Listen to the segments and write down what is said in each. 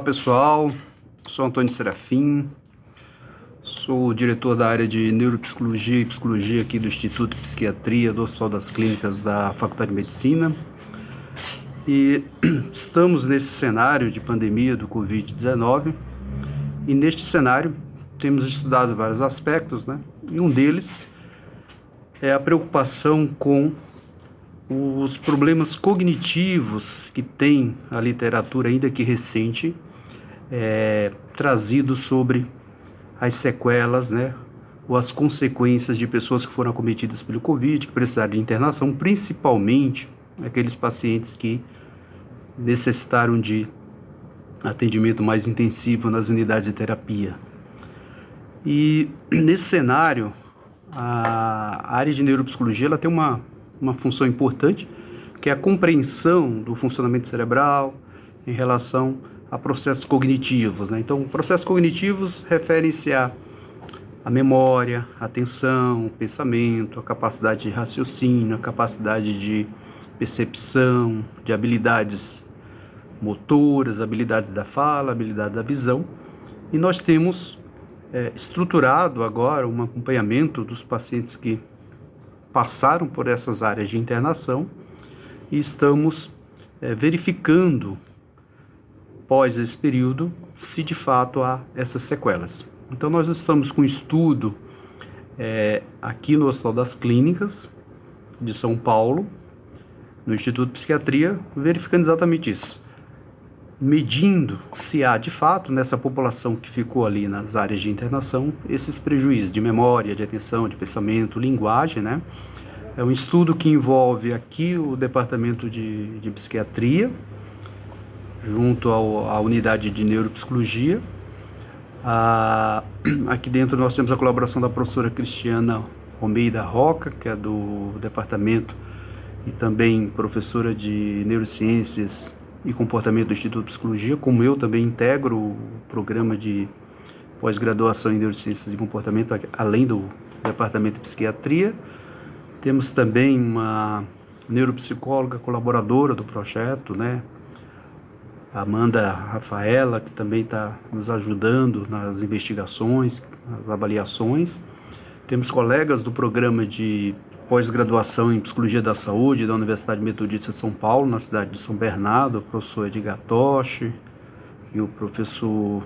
Olá pessoal, sou Antônio Serafim, sou diretor da área de Neuropsicologia e Psicologia aqui do Instituto de Psiquiatria do Hospital das Clínicas da Faculdade de Medicina. E estamos nesse cenário de pandemia do Covid-19 e neste cenário temos estudado vários aspectos, né? E um deles é a preocupação com os problemas cognitivos que tem a literatura, ainda que recente, é, trazido sobre as sequelas, né, ou as consequências de pessoas que foram acometidas pelo Covid, que precisaram de internação, principalmente aqueles pacientes que necessitaram de atendimento mais intensivo nas unidades de terapia. E nesse cenário, a área de neuropsicologia ela tem uma uma função importante, que é a compreensão do funcionamento cerebral em relação a processos cognitivos. Né? Então, processos cognitivos referem-se a, a memória, a atenção, o pensamento, a capacidade de raciocínio, a capacidade de percepção, de habilidades motoras, habilidades da fala, habilidade da visão. E nós temos é, estruturado agora um acompanhamento dos pacientes que passaram por essas áreas de internação e estamos é, verificando, pós esse período, se de fato há essas sequelas. Então, nós estamos com um estudo é, aqui no Hospital das Clínicas de São Paulo, no Instituto de Psiquiatria, verificando exatamente isso medindo se há de fato nessa população que ficou ali nas áreas de internação esses prejuízos de memória, de atenção, de pensamento, linguagem, né? É um estudo que envolve aqui o departamento de, de psiquiatria, junto ao, à unidade de neuropsicologia. Ah, aqui dentro nós temos a colaboração da professora Cristiana Almeida Roca, que é do departamento e também professora de neurociências e Comportamento do Instituto de Psicologia, como eu também integro o programa de pós-graduação em Neurociências e Comportamento, além do Departamento de Psiquiatria. Temos também uma neuropsicóloga colaboradora do projeto, né? Amanda Rafaela, que também está nos ajudando nas investigações, nas avaliações. Temos colegas do programa de pós-graduação em Psicologia da Saúde da Universidade Metodista de São Paulo, na cidade de São Bernardo, o professor Edgar Toshi e o professor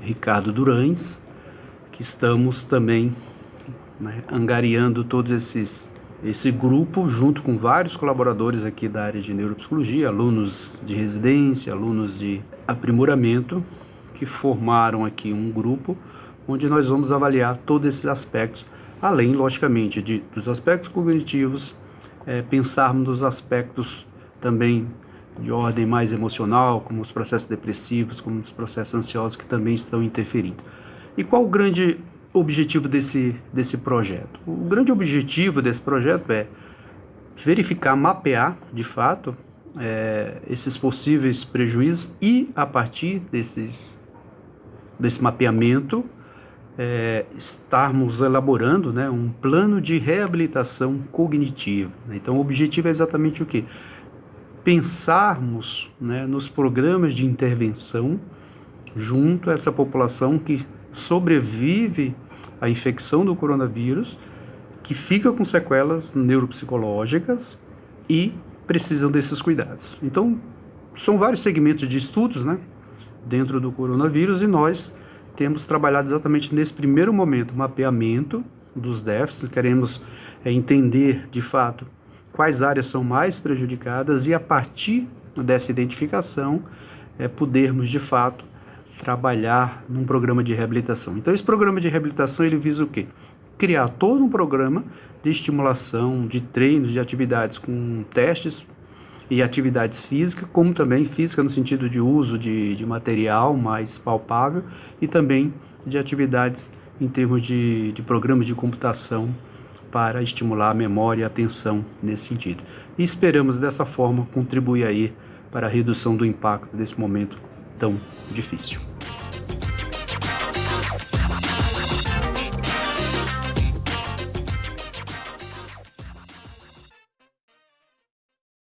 Ricardo Durães, que estamos também né, angariando todos esses esse grupo junto com vários colaboradores aqui da área de neuropsicologia, alunos de residência, alunos de aprimoramento, que formaram aqui um grupo onde nós vamos avaliar todos esses aspectos além, logicamente, de, dos aspectos cognitivos, é, pensarmos nos aspectos também de ordem mais emocional, como os processos depressivos, como os processos ansiosos que também estão interferindo. E qual o grande objetivo desse, desse projeto? O grande objetivo desse projeto é verificar, mapear, de fato, é, esses possíveis prejuízos e, a partir desses, desse mapeamento, é, estarmos elaborando né, um plano de reabilitação cognitiva. Então, o objetivo é exatamente o que? Pensarmos né, nos programas de intervenção junto a essa população que sobrevive à infecção do coronavírus, que fica com sequelas neuropsicológicas e precisam desses cuidados. Então, são vários segmentos de estudos né, dentro do coronavírus e nós temos trabalhado exatamente nesse primeiro momento, mapeamento dos déficits, queremos é, entender de fato quais áreas são mais prejudicadas e a partir dessa identificação é, podermos de fato trabalhar num programa de reabilitação. Então esse programa de reabilitação ele visa o quê? Criar todo um programa de estimulação, de treinos, de atividades com testes e atividades físicas, como também física no sentido de uso de, de material mais palpável e também de atividades em termos de, de programas de computação para estimular a memória e a atenção nesse sentido. E esperamos dessa forma contribuir aí para a redução do impacto desse momento tão difícil.